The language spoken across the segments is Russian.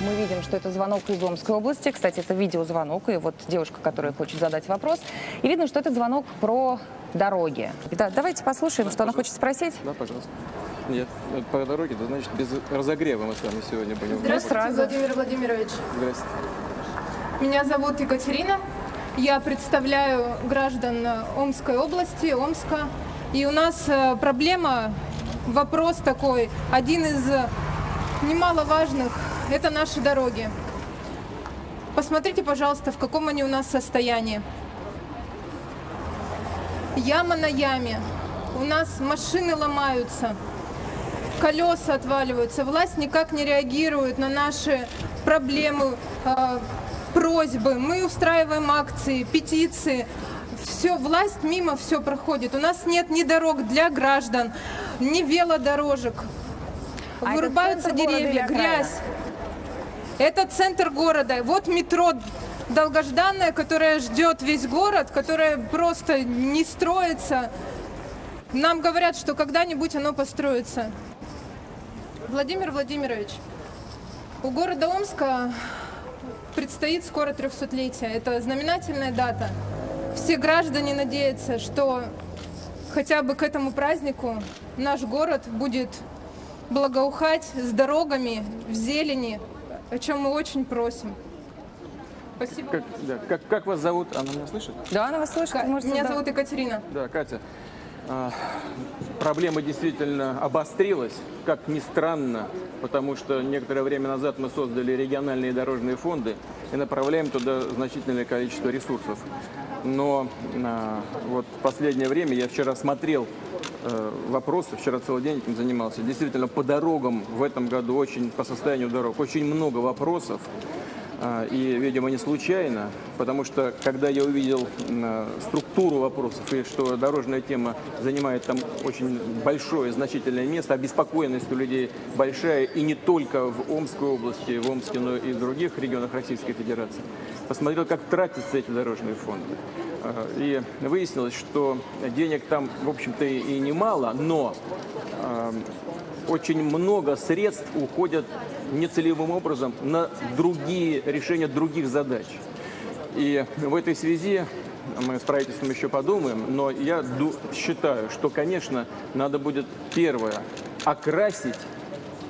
мы видим, что это звонок из Омской области. Кстати, это видеозвонок, и вот девушка, которая хочет задать вопрос. И видно, что это звонок про дороги. Да, давайте послушаем, что она хочет спросить. Да, пожалуйста. Нет, это по дороге, да, значит, без разогрева мы с вами сегодня будем. Здравствуйте, сразу. Владимир Владимирович. Здравствуйте. Меня зовут Екатерина. Я представляю граждан Омской области, Омска. И у нас э, проблема, вопрос такой, один из немаловажных, это наши дороги. Посмотрите, пожалуйста, в каком они у нас состоянии. Яма на яме. У нас машины ломаются, колеса отваливаются. Власть никак не реагирует на наши проблемы, э, просьбы. Мы устраиваем акции, петиции все, власть мимо все проходит. У нас нет ни дорог для граждан, ни велодорожек. А Вырубаются деревья, грязь. Это центр города. Вот метро долгожданное, которое ждет весь город, которое просто не строится. Нам говорят, что когда-нибудь оно построится. Владимир Владимирович, у города Омска предстоит скоро 300-летие. Это знаменательная дата. Все граждане надеются, что хотя бы к этому празднику наш город будет благоухать с дорогами в зелени, о чем мы очень просим. Спасибо. Как, да, как, как вас зовут? Она меня слышит? Да, она вас слышит. Ка- вы можете Меня зовут Екатерина. Да, Катя. а, Проблема действительно обострилась, как ни странно, потому что некоторое время назад мы создали региональные дорожные фонды и направляем туда значительное количество ресурсов. Но а, вот в последнее время я вчера смотрел э, вопросы, вчера целый день этим занимался. Действительно, по дорогам в этом году очень, по состоянию дорог, очень много вопросов. А, И, видимо, не случайно, потому что, когда я увидел м, структуру вопросов и что дорожная тема занимает там очень большое, значительное место, обеспокоенность у людей большая, и не только в Омской области, в Омске, но и в других регионах Российской Федерации, посмотрел, как тратятся эти дорожные фонды. А, И выяснилось, что денег там, в общем-то, и немало, но очень много средств уходят нецелевым образом на другие решения других задач. И в этой связи мы с правительством еще подумаем, но я считаю, что, конечно, надо будет первое окрасить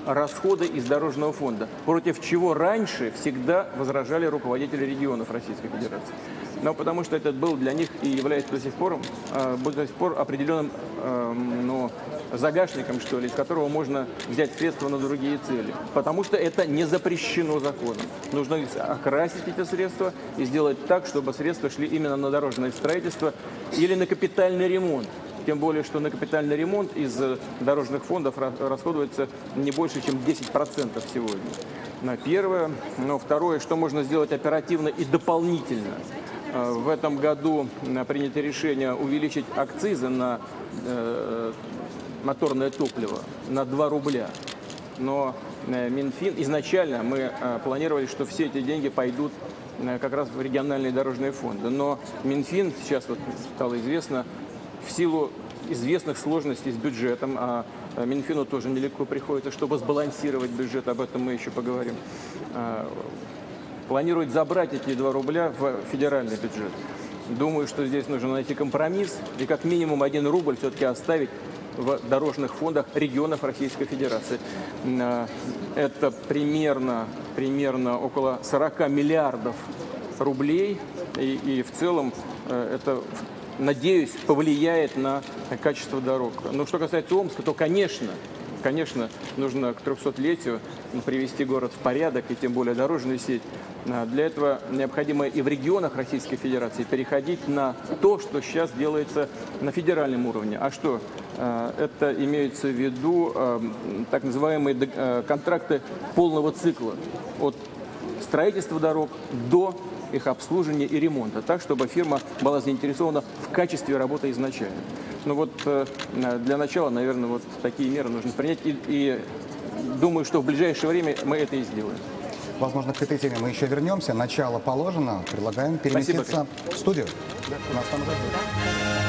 расходы из дорожного фонда, против чего раньше всегда возражали руководители регионов Российской Федерации. Но потому что это был для них и является до сих пор, э, до сих пор определенным э, ну, загашником, что ли, из которого можно взять средства на другие цели. Потому что это не запрещено законом. Нужно окрасить эти средства и сделать так, чтобы средства шли именно на дорожное строительство или на капитальный ремонт. Тем более, что на капитальный ремонт из э, дорожных фондов ра- расходуется не больше, чем 10% сегодня. Первое. Но второе, что можно сделать оперативно и дополнительно. Э, В этом году э, принято решение увеличить акцизы на э, моторное топливо на 2 рубля. Но Минфин, изначально мы планировали, что все эти деньги пойдут как раз в региональные дорожные фонды. Но Минфин, сейчас вот стало известно, в силу известных сложностей с бюджетом, а Минфину тоже нелегко приходится, чтобы сбалансировать бюджет, об этом мы еще поговорим, планирует забрать эти 2 рубля в федеральный бюджет. Думаю, что здесь нужно найти компромисс и как минимум 1 рубль все-таки оставить в дорожных фондах регионов Российской Федерации. Э, Это примерно, примерно около 40 миллиардов рублей. И, и в целом э, это, надеюсь, повлияет на качество дорог. Но что касается Омска, то, конечно, Конечно, нужно к 300-летию привести город в порядок, и тем более дорожную сеть. А, Для этого необходимо и в регионах Российской Федерации переходить на то, что сейчас делается на федеральном уровне. А что? А, Это имеется в виду а, так называемые а, контракты полного цикла. От строительства дорог до их обслуживания и ремонта, так, чтобы фирма была заинтересована в качестве работы изначально. Ну вот э, для начала, наверное, вот такие меры нужно принять, и, и думаю, что в ближайшее время мы это и сделаем. Возможно, к этой теме мы еще вернемся. Начало положено. Предлагаем переместиться в студию. Нас там уже.